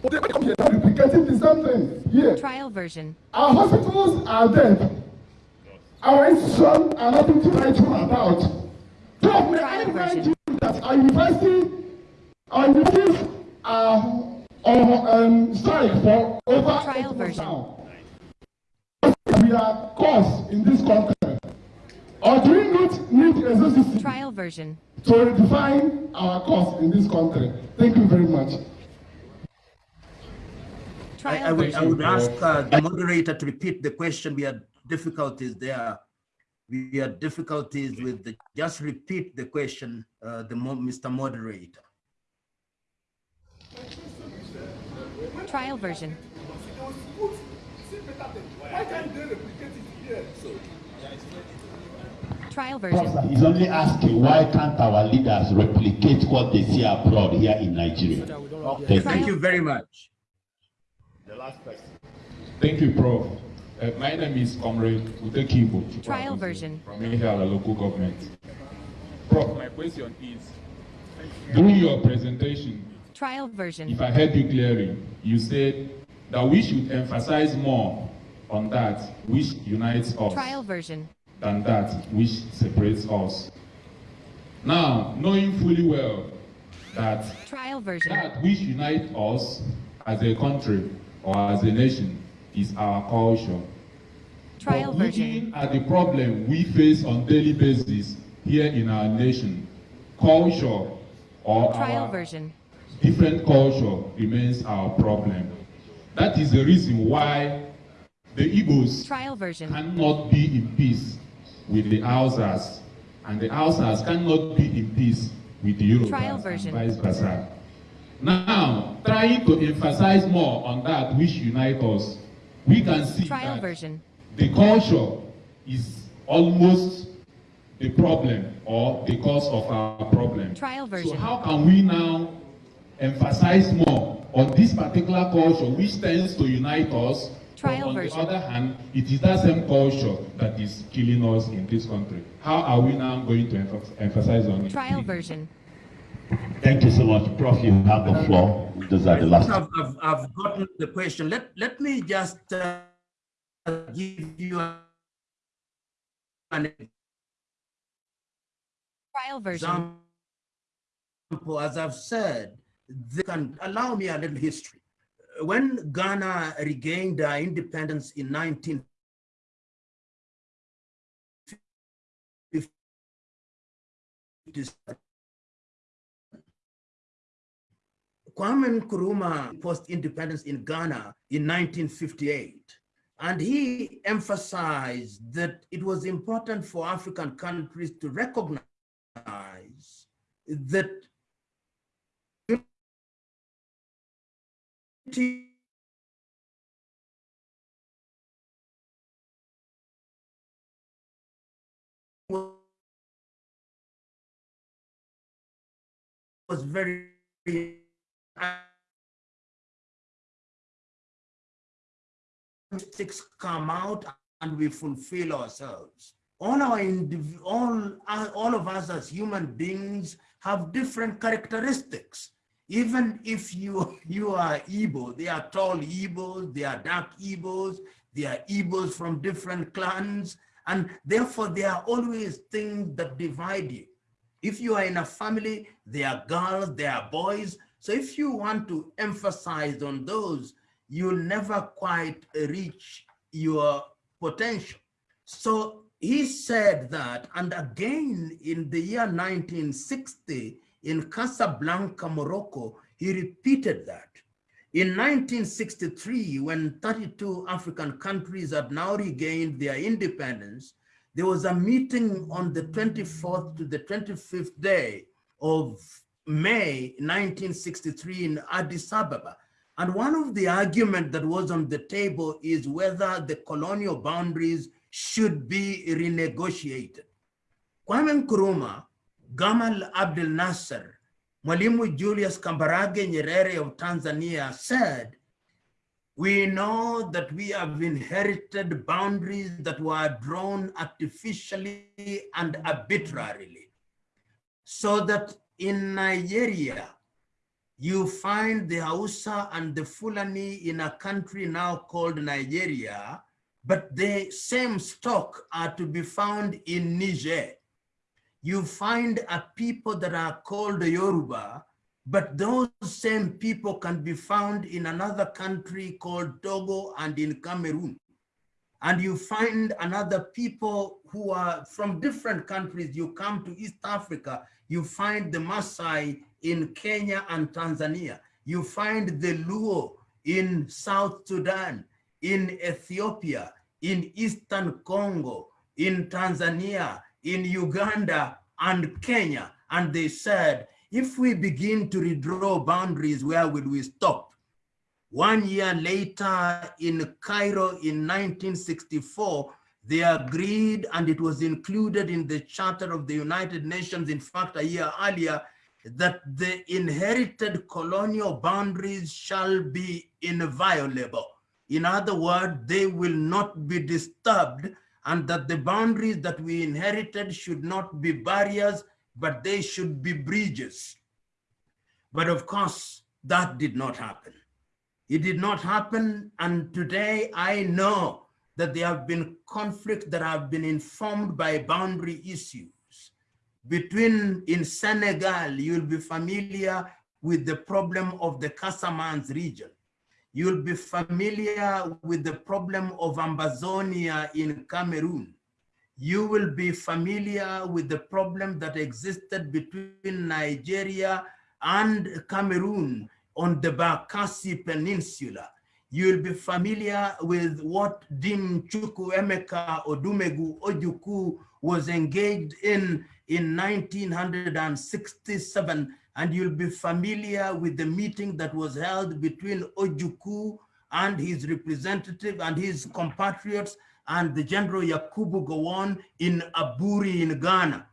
they come here now replicating the same thing here. Trial version. Our hospitals are dead. Our institutions are nothing to write home about. Prof, may I Trial remind version. you that our university, our universities are on um, strike for over Trial eight version. now. We are cause in this country. Or do we not need a necessity Trial version. to redefine our cause in this country? Thank you very much. I, I would, I would ask uh, the moderator to repeat the question. We had difficulties there. We had difficulties with the, just repeat the question, uh, the, Mr. Moderator. Trial version. Trial version. He's only asking why can't our leaders replicate what they see abroad here in Nigeria? Thank you. Thank you very much. The last question. Thank you, Prof. Uh, my name is Comrade Utekibo. Trial version. From here, the local government. Prof, my question is, during your presentation, Trial version. if I heard you clearly, you said that we should emphasize more on that which unites us Trial version. than that which separates us. Now, knowing fully well that Trial version. that which unites us as a country or as a nation is our culture. Trial But version. looking at the problem we face on daily basis here in our nation, culture or Trial our version. different culture remains our problem. That is the reason why the Igbos Trial version. cannot be in peace with the Hausas, and the Hausas cannot be in peace with the Yorubas Trial and version. vice versa. Now, trying to emphasize more on that which unites us, we can see Trial that version. the culture is almost the problem or the cause of our problem. Trial So version. how can we now emphasize more on this particular culture which tends to unite us? but Trial on version. the other hand, it is that same culture that is killing us in this country. How are we now going to emph- emphasize on it? Trial version. Thank you so much. Prof, you have the floor. Those are the last. I've, I've, I've gotten the question. Let, let me just uh, give you an Trial version. example. As I've said, they can allow me a little history. When Ghana regained uh, independence in 19 Kwame Nkrumah post-independence in Ghana in 1958. And he emphasized that it was important for African countries to recognize that unity was very statistics come out and we fulfill ourselves. All our all, all of us as human beings have different characteristics. Even if you, you are Igbo, they are tall Igbos, they are dark Igbos, they are Igbos from different clans, and therefore there are always things that divide you. If you are in a family, there are girls, there are boys. So if you want to emphasize on those, you'll never quite reach your potential. So he said that, and again in the year 1960, in Casablanca, Morocco, he repeated that. In 1963, when 32 African countries had now regained their independence, there was a meeting on the 24th to the 25th day of May 1963 in Addis Ababa. And one of the arguments that was on the table is whether the colonial boundaries should be renegotiated. Kwame Nkrumah, Gamal Abdel Nasser, Mwalimu Julius Kambarage Nyerere of Tanzania said, we know that we have inherited boundaries that were drawn artificially and arbitrarily. So that in Nigeria, you find the Hausa and the Fulani in a country now called Nigeria, but the same stock are to be found in Niger. You find a people that are called Yoruba, but those same people can be found in another country called Togo and in Cameroon. And you find another people who are from different countries. You come to East Africa, you find the Maasai in Kenya and Tanzania. You find the Luo in South Sudan, in Ethiopia, in Eastern Congo, in Tanzania, in Uganda and Kenya. And they said, if we begin to redraw boundaries, where will we stop? One year later in Cairo in 1964, they agreed and it was included in the Charter of the United Nations, in fact, a year earlier, that the inherited colonial boundaries shall be inviolable. In other words, they will not be disturbed and that the boundaries that we inherited should not be barriers but they should be bridges. But of course, that did not happen. It did not happen. And today I know that there have been conflicts that have been informed by boundary issues. Between in Senegal, you'll be familiar with the problem of the Casamance region. You'll be familiar with the problem of Ambazonia in Cameroon you will be familiar with the problem that existed between Nigeria and Cameroon on the Bakassi Peninsula. You'll be familiar with what Dim Chukwuemeka Odumegwu Ojukwu was engaged in in 1967, and you'll be familiar with the meeting that was held between Ojukwu and his representative and his compatriots and the General Yakubu Gowon in Aburi in Ghana.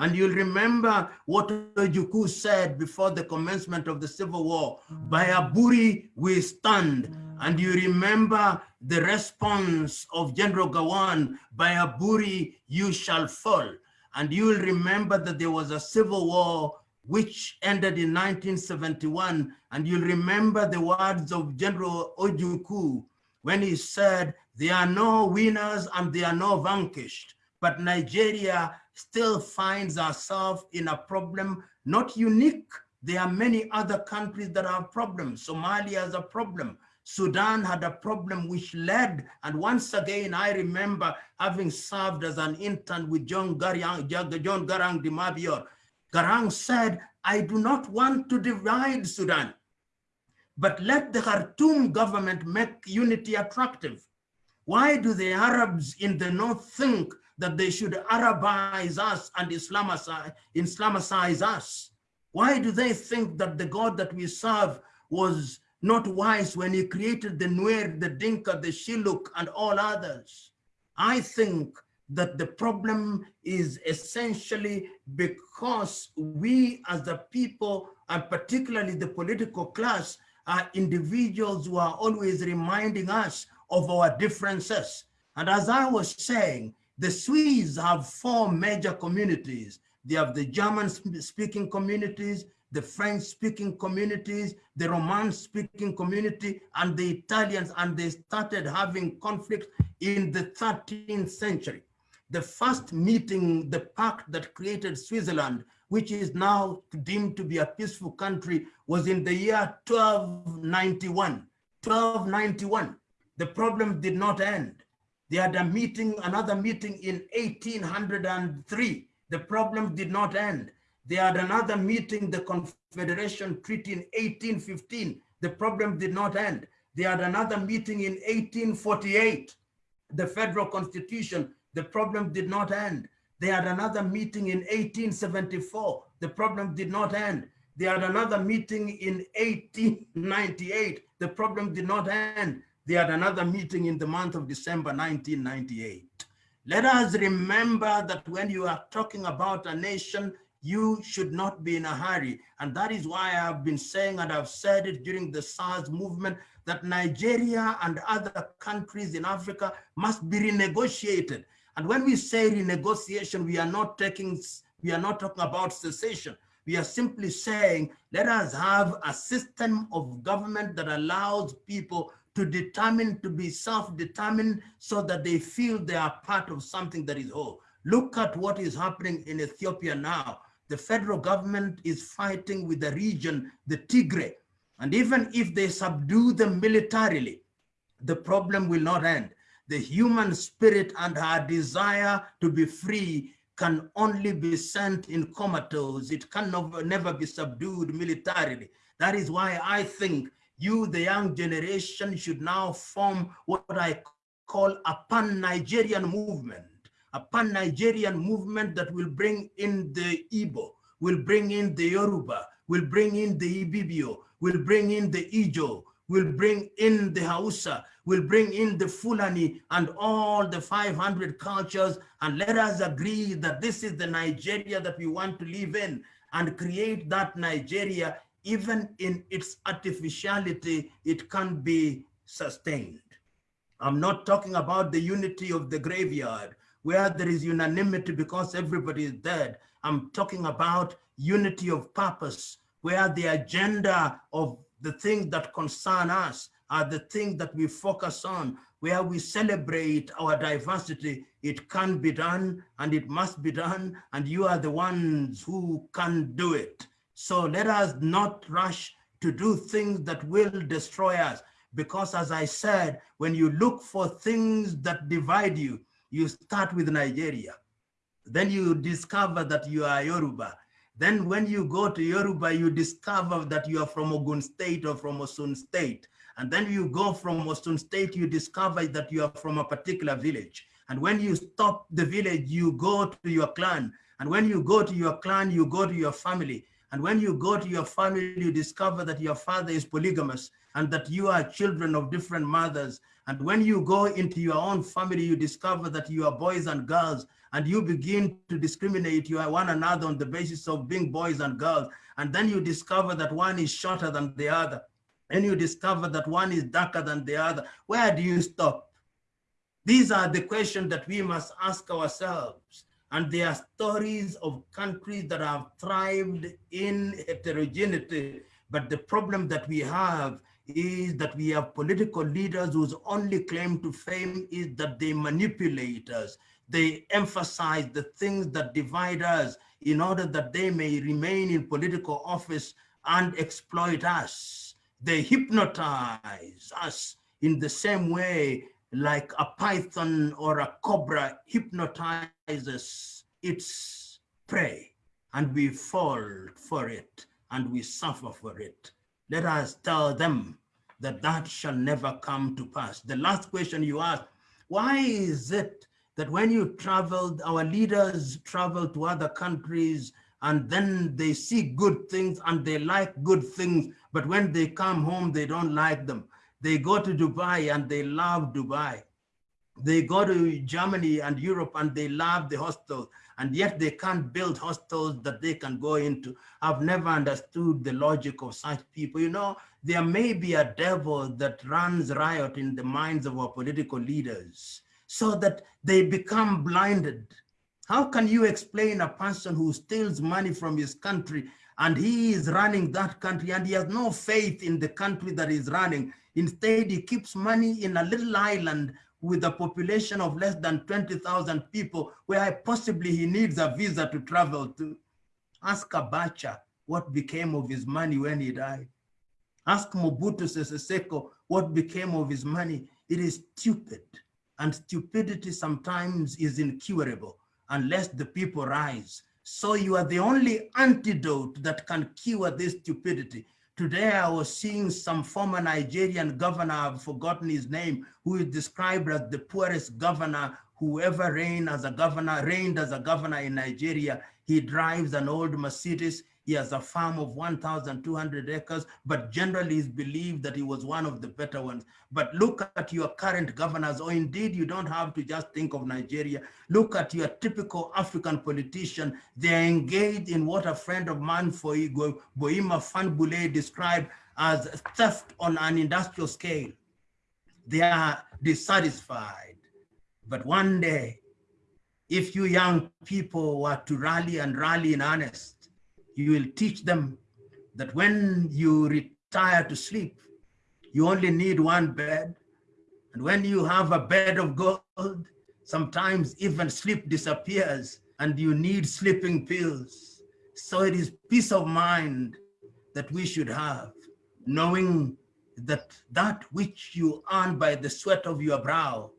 And you'll remember what Ojukwu said before the commencement of the Civil War, by Aburi we stand. And you remember the response of General Gowon, by Aburi you shall fall. And you'll remember that there was a civil war which ended in 1971. And you'll remember the words of General Ojukwu when he said, there are no winners and there are no vanquished, but Nigeria still finds ourselves in a problem, not unique. There are many other countries that have problems. Somalia has a problem. Sudan had a problem which led, and once again, I remember having served as an intern with John Garang, John Garang de Mabior. Garang said, I do not want to divide Sudan. But let the Khartoum government make unity attractive. Why do the Arabs in the north think that they should Arabize us and Islamicize, Islamicize us? Why do they think that the God that we serve was not wise when he created the Nuer, the Dinka, the Shilluk, and all others? I think that the problem is essentially because we as the people, and particularly the political class, are individuals who are always reminding us of our differences. And as I was saying, the Swedes have four major communities. They have the German speaking communities, the French-speaking communities, the Romansh-speaking community, and the Italians, and they started having conflicts in the 13th century. The first meeting, the pact that created Switzerland, which is now deemed to be a peaceful country, was in the year 1291. 1291. The problem did not end. They had a meeting, another meeting in 1803. The problem did not end. They had another meeting, the Confederation Treaty in 1815. The problem did not end. They had another meeting in 1848, the federal constitution. The problem did not end. They had another meeting in 1874. The problem did not end. They had another meeting in 1898. The problem did not end. They had another meeting in the month of December 1998. Let us remember that when you are talking about a nation, you should not be in a hurry. And that is why I have been saying, and I've said it during the SARS movement, that Nigeria and other countries in Africa must be renegotiated. And when we say renegotiation, we are not taking, we are not talking about cessation. We are simply saying, let us have a system of government that allows people to determine, to be self-determined so that they feel they are part of something that is whole. Look at what is happening in Ethiopia now. The federal government is fighting with the region, the Tigray. And even if they subdue them militarily, the problem will not end. The human spirit and her desire to be free can only be sent in comatose. It can never be subdued militarily. That is why I think you, the young generation, should now form what I call a pan-Nigerian movement, a pan-Nigerian movement that will bring in the Igbo, will bring in the Yoruba, will bring in the Ibibio, will bring in the Ijo, will bring in the Hausa, will bring in the Fulani and all the 500 cultures and let us agree that this is the Nigeria that we want to live in and create that Nigeria even in its artificiality, it can be sustained. I'm not talking about the unity of the graveyard where there is unanimity because everybody is dead. I'm talking about unity of purpose where the agenda of the things that concern us are the things that we focus on, where we celebrate our diversity. It can be done and it must be done and you are the ones who can do it. So let us not rush to do things that will destroy us. Because as I said, when you look for things that divide you, you start with Nigeria. Then you discover that you are Yoruba. Then when you go to Yoruba, you discover that you are from Ogun State or from Osun State. And then you go from Osun State, you discover that you are from a particular village. And when you stop the village, you go to your clan. And when you go to your clan, you go to your family. And when you go to your family, you discover that your father is polygamous and that you are children of different mothers. And when you go into your own family, you discover that you are boys and girls and you begin to discriminate you one another on the basis of being boys and girls. And then you discover that one is shorter than the other. And you discover that one is darker than the other. Where do you stop? These are the questions that we must ask ourselves. And there are stories of countries that have thrived in heterogeneity. But the problem that we have is that we have political leaders whose only claim to fame is that they manipulate us. They emphasize the things that divide us in order that they may remain in political office and exploit us. They hypnotize us in the same way like a python or a cobra hypnotizes its prey and we fall for it and we suffer for it. Let us tell them that that shall never come to pass. The last question you asked, why is it that when you traveled, our leaders traveled to other countries and then they see good things and they like good things, but when they come home, they don't like them. They go to Dubai and they love Dubai. They go to Germany and Europe and they love the hostels and yet they can't build hostels that they can go into. I've never understood the logic of such people. You know, there may be a devil that runs riot in the minds of our political leaders so that they become blinded. How can you explain a person who steals money from his country and he is running that country and he has no faith in the country that he's running. Instead, he keeps money in a little island with a population of less than 20,000 people where possibly he needs a visa to travel to. Ask Abacha what became of his money when he died. Ask Mobutu Sese Seko what became of his money. It is stupid and stupidity sometimes is incurable unless the people rise. So you are the only antidote that can cure this stupidity. Today I was seeing some former Nigerian governor, I've forgotten his name, who is described as the poorest governor who ever reigned as a governor, reigned as a governor in Nigeria. He drives an old Mercedes. He has a farm of 1,200 acres, but generally is believed that he was one of the better ones. But look at your current governors, or indeed you don't have to just think of Nigeria. Look at your typical African politician. They're engaged in what a friend of mine, for Boima Fanbule, described as theft on an industrial scale. They are dissatisfied. But one day, if you young people were to rally and rally in earnest, you will teach them that when you retire to sleep, you only need one bed. And when you have a bed of gold, sometimes even sleep disappears and you need sleeping pills. So it is peace of mind that we should have, knowing that that which you earn by the sweat of your brow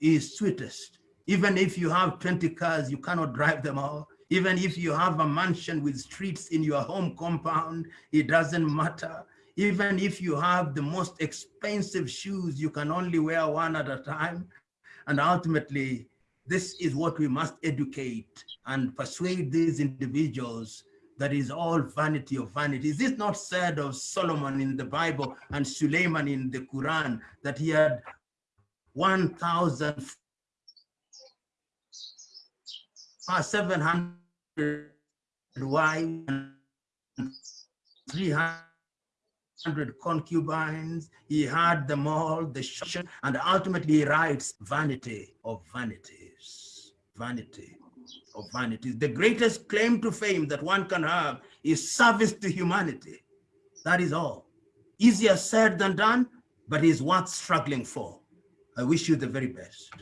is sweetest. Even if you have 20 cars, you cannot drive them all. Even if you have a mansion with streets in your home compound, it doesn't matter. Even if you have the most expensive shoes, you can only wear one at a time. And ultimately, this is what we must educate and persuade these individuals that is all vanity of vanity. Is this not said of Solomon in the Bible and Suleiman in the Quran that he had 1,000 700 wives, 300 concubines. He had them all, the and ultimately writes vanity of vanities, vanity of vanities. The greatest claim to fame that one can have is service to humanity. That is all. Easier said than done, but is worth struggling for. I wish you the very best.